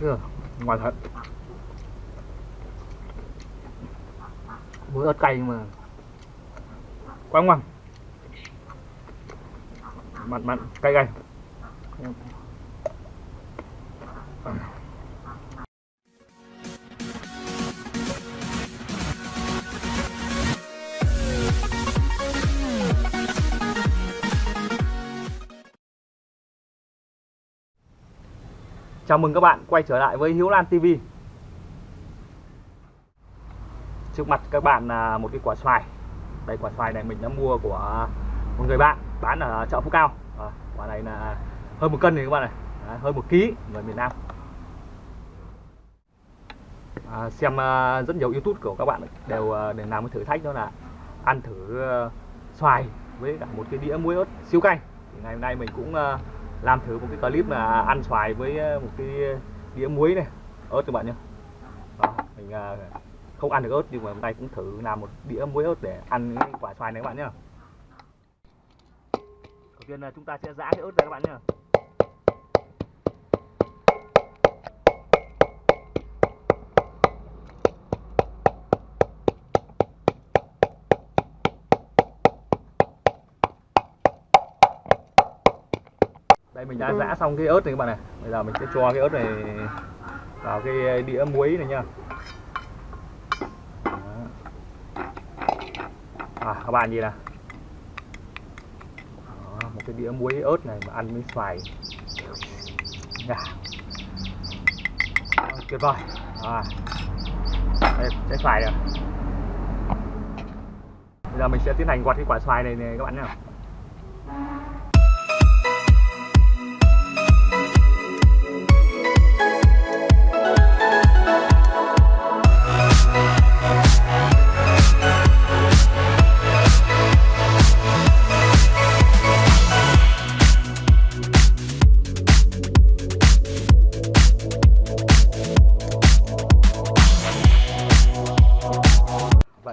Ừ, ngoài thật. Muối ớt cay nhưng mà quá ngon. Mặn mặn cay cay. Chào mừng các bạn quay trở lại với Hiếu Lan TV Trước mặt các bạn là một cái quả xoài. Đây quả xoài này mình đã mua của một người bạn bán ở chợ Phú Cao. À, Quả này là hơn một cân này các bạn này. À, Hơn một ký người miền Nam. À, Xem ờ, rất nhiều youtube của các bạn đều ờ, để làm cái thử thách đó là Ăn thử xoài với cả một cái đĩa muối ớt siêu cay. Thì Ngày hôm nay mình cũng làm thử một cái clip là ăn xoài với ờ, một cái đĩa muối này. Ớt các bạn nhé Đó, mình ờ, không ăn được ớt nhưng mà hôm nay cũng thử làm một đĩa muối ớt để ăn cái quả xoài này các bạn nhé đầu tiên là chúng ta sẽ giã cái ớt ra các bạn nhé mình đã giã xong cái ớt này các bạn này. Bây giờ mình sẽ cho cái ớt này vào cái đĩa muối này nha. À, các bạn nhìn nè một cái đĩa muối ớt này mà ăn với xoài. À. tuyệt vời. À. đây trái xoài rồi. Bây giờ mình sẽ tiến hành quạt cái quả xoài này này các bạn nhé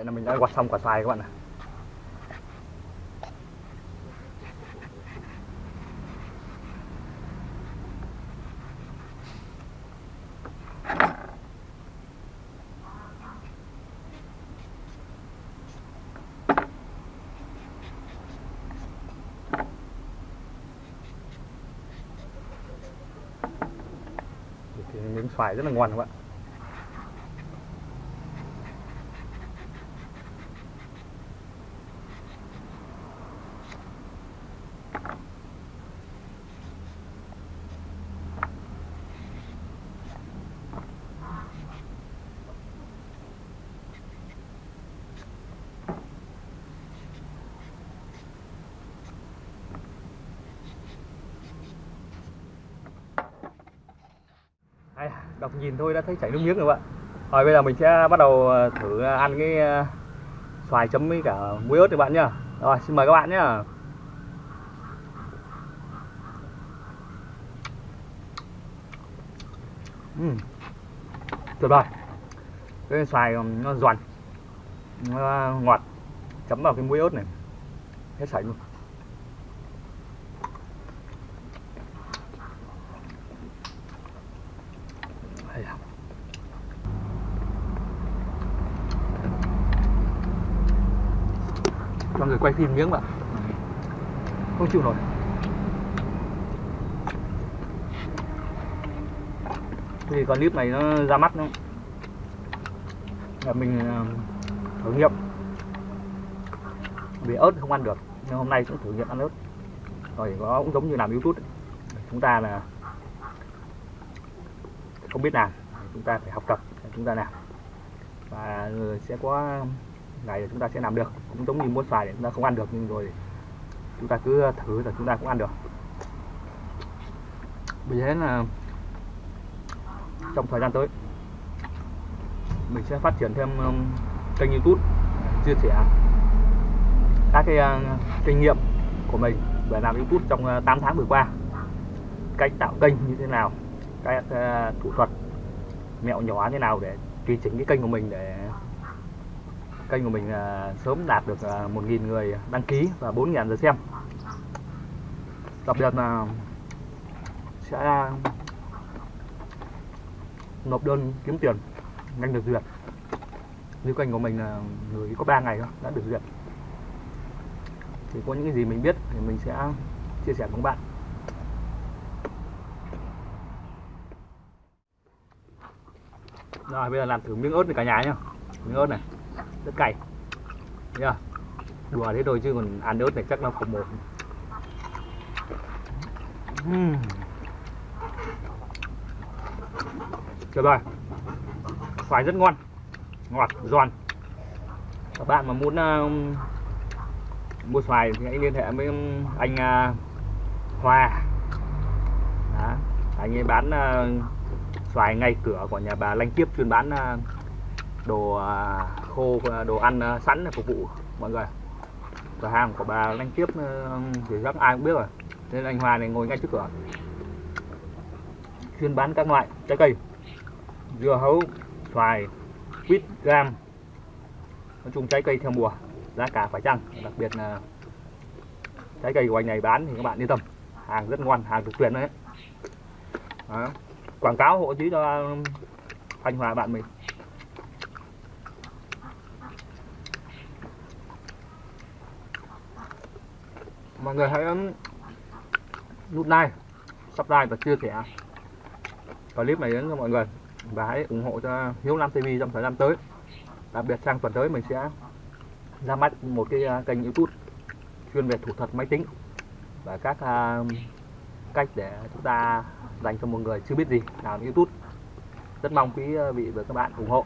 là mình đã quạt xong quả xoài các bạn ạ, thì miếng xoài rất là ngon các bạn Đây, đọc nhìn thôi đã thấy chảy nước miếng rồi bạn. Rồi bây giờ mình sẽ bắt đầu ờ, thử ờ, ăn cái ờ, xoài chấm với cả muối ớt các bạn nhá. Rồi, xin mời các bạn nhá. Uhm. tuyệt vời. Cái xoài nó giòn, nó ngọt, chấm vào cái muối ớt này, hết sảy luôn. Cho người quay phim miếng bạn không chịu nổi. Thì con clip này nó ra mắt nữa là mình à, thử nghiệm. Vì ớt không ăn được, nhưng hôm nay cũng thử nghiệm ăn ớt. Rồi nó cũng giống như làm youtube. Chúng ta là không biết làm, chúng ta phải học tập, chúng ta làm. Và ừ, sẽ có ngày chúng ta sẽ làm được. Cũng giống như mua xoài để chúng ta không ăn được nhưng rồi chúng ta cứ thử là chúng ta cũng ăn được. Vì thế là trong thời gian tới mình sẽ phát triển thêm kênh youtube chia sẻ các cái uh, kinh nghiệm của mình về làm youtube trong uh, 8 tháng vừa qua. Cách tạo kênh như thế nào các uh, thủ thuật mẹo nhỏ thế nào để tùy chỉnh cái kênh của mình để kênh của mình à, sớm đạt được à, 1.000 người đăng ký và 4.000 lượt xem. Đặc biệt là sẽ nộp đơn kiếm tiền nhanh được duyệt. Như kênh của mình là người có 3 ngày thôi, đã được duyệt. Thì có những cái gì mình biết thì mình sẽ chia sẻ cùng bạn. Rồi, bây giờ làm thử miếng ớt này cả nhà nhá. Miếng ớt này rất cay nhá đùa thế thôi chứ còn ăn ớt này chắc nó không một uhm. được rồi. Xoài rất ngon. Ngọt giòn. Các bạn mà muốn uh, mua xoài thì hãy liên hệ với um, anh à, uh, Hòa Đó. anh ấy bán uh, xoài ngay cửa của nhà bà Lanh Kiếp chuyên bán uh, đồ à, khô à, đồ ăn à, sẵn để phục vụ mọi người. Cửa hàng của bà anh Tiếp ừ, thì chắc ai cũng biết rồi. Nên anh Hòa này ngồi ngay trước cửa. Chuyên bán các loại trái cây, dưa hấu, xoài, quýt cam nói chung trái cây theo mùa, giá cả phải chăng? Đặc biệt là trái cây của anh này bán thì các bạn yên tâm, hàng rất ngon hàng được tuyển đấy. Đó. quảng cáo hộ chí cho ừ, anh Hòa bạn mình. Mọi người hãy um, nút like subscribe và chia sẻ clip này đến cho mọi người. Và hãy ủng hộ cho Hiếu Nam TV trong thời gian tới. Đặc biệt sang tuần tới mình sẽ ra mắt một cái uh, kênh YouTube chuyên về thủ thuật máy tính và các uh, cách để chúng ta dành cho một người chưa biết gì làm YouTube. Rất mong quý uh, vị và các bạn ủng hộ.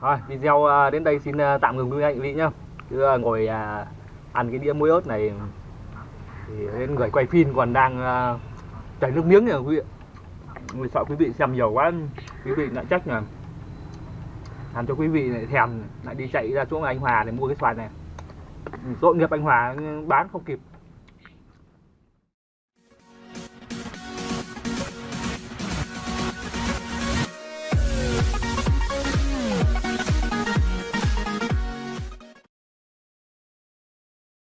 Rồi video uh, đến đây xin tạm ngừng quý anh vị nhé cứ à, ngồi à, ăn cái đĩa muối ớt này thì đến người quay phim còn đang à, chảy nước miếng kìa quý vị. Mình sợ quý vị xem nhiều quá, quý vị lại trách là làm cho quý vị lại thèm, lại đi chạy ra chỗ anh Hòa để mua cái xoài này. Ừ, tội nghiệp anh Hòa, bán không kịp.